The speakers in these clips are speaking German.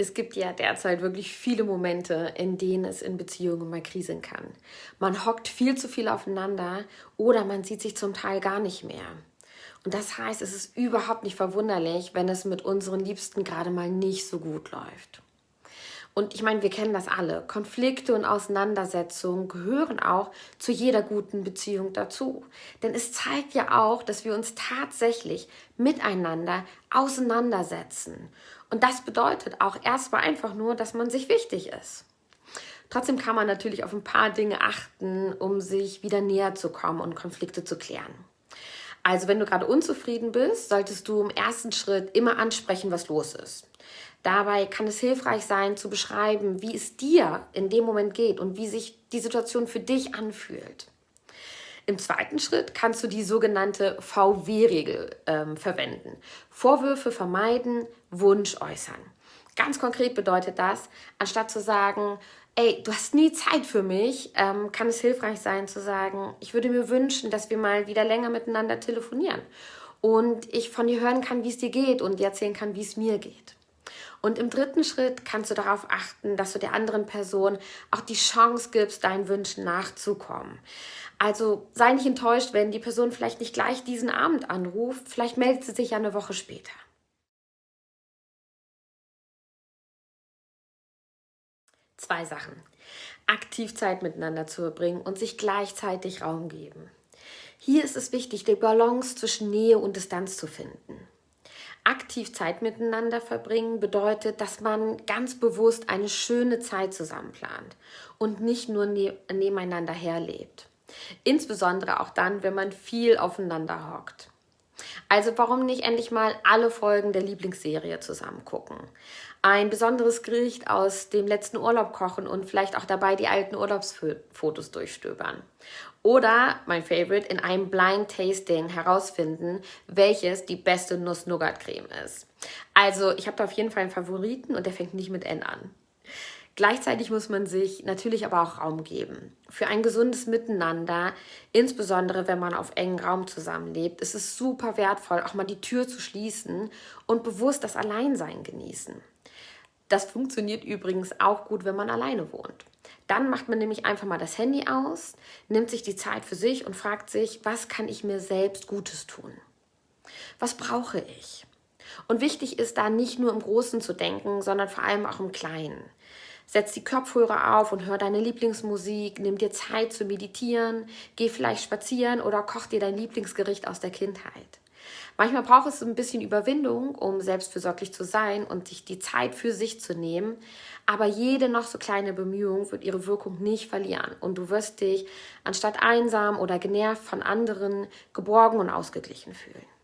Es gibt ja derzeit wirklich viele Momente, in denen es in Beziehungen mal kriseln kann. Man hockt viel zu viel aufeinander oder man sieht sich zum Teil gar nicht mehr. Und das heißt, es ist überhaupt nicht verwunderlich, wenn es mit unseren Liebsten gerade mal nicht so gut läuft. Und ich meine, wir kennen das alle. Konflikte und Auseinandersetzungen gehören auch zu jeder guten Beziehung dazu. Denn es zeigt ja auch, dass wir uns tatsächlich miteinander auseinandersetzen. Und das bedeutet auch erstmal einfach nur, dass man sich wichtig ist. Trotzdem kann man natürlich auf ein paar Dinge achten, um sich wieder näher zu kommen und Konflikte zu klären. Also wenn du gerade unzufrieden bist, solltest du im ersten Schritt immer ansprechen, was los ist. Dabei kann es hilfreich sein, zu beschreiben, wie es dir in dem Moment geht und wie sich die Situation für dich anfühlt. Im zweiten Schritt kannst du die sogenannte VW-Regel ähm, verwenden. Vorwürfe vermeiden, Wunsch äußern. Ganz konkret bedeutet das, anstatt zu sagen, ey, du hast nie Zeit für mich, ähm, kann es hilfreich sein zu sagen, ich würde mir wünschen, dass wir mal wieder länger miteinander telefonieren und ich von dir hören kann, wie es dir geht und dir erzählen kann, wie es mir geht. Und im dritten Schritt kannst du darauf achten, dass du der anderen Person auch die Chance gibst, deinen Wünschen nachzukommen. Also sei nicht enttäuscht, wenn die Person vielleicht nicht gleich diesen Abend anruft. Vielleicht meldet sie sich ja eine Woche später. Zwei Sachen. Aktiv Zeit miteinander zu verbringen und sich gleichzeitig Raum geben. Hier ist es wichtig, die Balance zwischen Nähe und Distanz zu finden aktiv Zeit miteinander verbringen bedeutet, dass man ganz bewusst eine schöne Zeit zusammen plant und nicht nur ne nebeneinander herlebt. Insbesondere auch dann, wenn man viel aufeinander hockt. Also warum nicht endlich mal alle Folgen der Lieblingsserie zusammen gucken? Ein besonderes Gericht aus dem letzten Urlaub kochen und vielleicht auch dabei die alten Urlaubsfotos durchstöbern. Oder, mein Favorite, in einem Blind Tasting herausfinden, welches die beste Nuss-Nougat-Creme ist. Also, ich habe da auf jeden Fall einen Favoriten und der fängt nicht mit N an. Gleichzeitig muss man sich natürlich aber auch Raum geben. Für ein gesundes Miteinander, insbesondere wenn man auf engen Raum zusammenlebt, ist es super wertvoll, auch mal die Tür zu schließen und bewusst das Alleinsein genießen. Das funktioniert übrigens auch gut, wenn man alleine wohnt. Dann macht man nämlich einfach mal das Handy aus, nimmt sich die Zeit für sich und fragt sich, was kann ich mir selbst Gutes tun? Was brauche ich? Und wichtig ist da nicht nur im Großen zu denken, sondern vor allem auch im Kleinen. Setz die Kopfhörer auf und hör deine Lieblingsmusik, nimm dir Zeit zu meditieren, geh vielleicht spazieren oder koch dir dein Lieblingsgericht aus der Kindheit. Manchmal braucht es ein bisschen Überwindung, um selbstfürsorglich zu sein und sich die Zeit für sich zu nehmen. Aber jede noch so kleine Bemühung wird ihre Wirkung nicht verlieren. Und du wirst dich anstatt einsam oder genervt von anderen geborgen und ausgeglichen fühlen.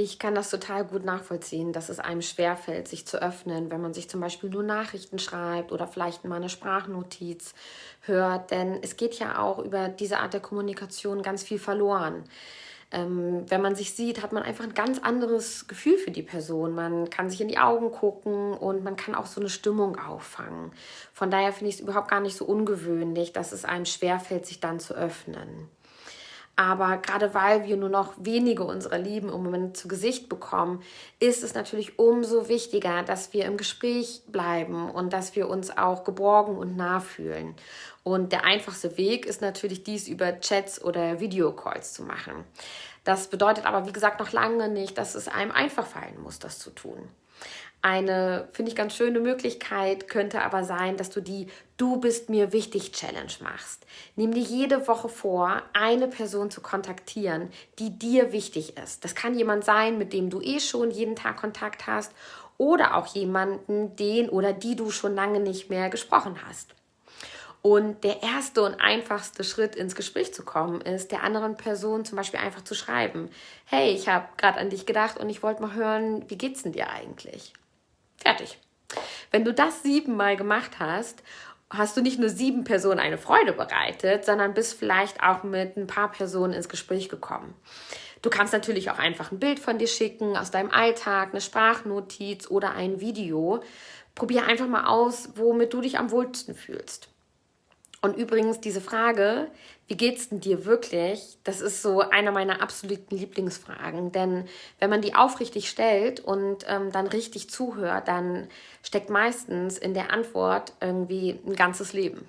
Ich kann das total gut nachvollziehen, dass es einem schwerfällt, sich zu öffnen, wenn man sich zum Beispiel nur Nachrichten schreibt oder vielleicht mal eine Sprachnotiz hört. Denn es geht ja auch über diese Art der Kommunikation ganz viel verloren. Ähm, wenn man sich sieht, hat man einfach ein ganz anderes Gefühl für die Person. Man kann sich in die Augen gucken und man kann auch so eine Stimmung auffangen. Von daher finde ich es überhaupt gar nicht so ungewöhnlich, dass es einem schwerfällt, sich dann zu öffnen. Aber gerade weil wir nur noch wenige unserer Lieben im Moment zu Gesicht bekommen, ist es natürlich umso wichtiger, dass wir im Gespräch bleiben und dass wir uns auch geborgen und nah fühlen. Und der einfachste Weg ist natürlich dies über Chats oder Videocalls zu machen. Das bedeutet aber, wie gesagt, noch lange nicht, dass es einem einfach fallen muss, das zu tun. Eine, finde ich, ganz schöne Möglichkeit könnte aber sein, dass du die Du bist mir wichtig Challenge machst. Nimm dir jede Woche vor, eine Person zu kontaktieren, die dir wichtig ist. Das kann jemand sein, mit dem du eh schon jeden Tag Kontakt hast oder auch jemanden, den oder die du schon lange nicht mehr gesprochen hast. Und der erste und einfachste Schritt ins Gespräch zu kommen, ist der anderen Person zum Beispiel einfach zu schreiben. Hey, ich habe gerade an dich gedacht und ich wollte mal hören, wie geht's denn dir eigentlich? Fertig. Wenn du das siebenmal gemacht hast, hast du nicht nur sieben Personen eine Freude bereitet, sondern bist vielleicht auch mit ein paar Personen ins Gespräch gekommen. Du kannst natürlich auch einfach ein Bild von dir schicken, aus deinem Alltag, eine Sprachnotiz oder ein Video. Probier einfach mal aus, womit du dich am wohlsten fühlst. Und übrigens, diese Frage, wie geht's denn dir wirklich? Das ist so eine meiner absoluten Lieblingsfragen. Denn wenn man die aufrichtig stellt und ähm, dann richtig zuhört, dann steckt meistens in der Antwort irgendwie ein ganzes Leben.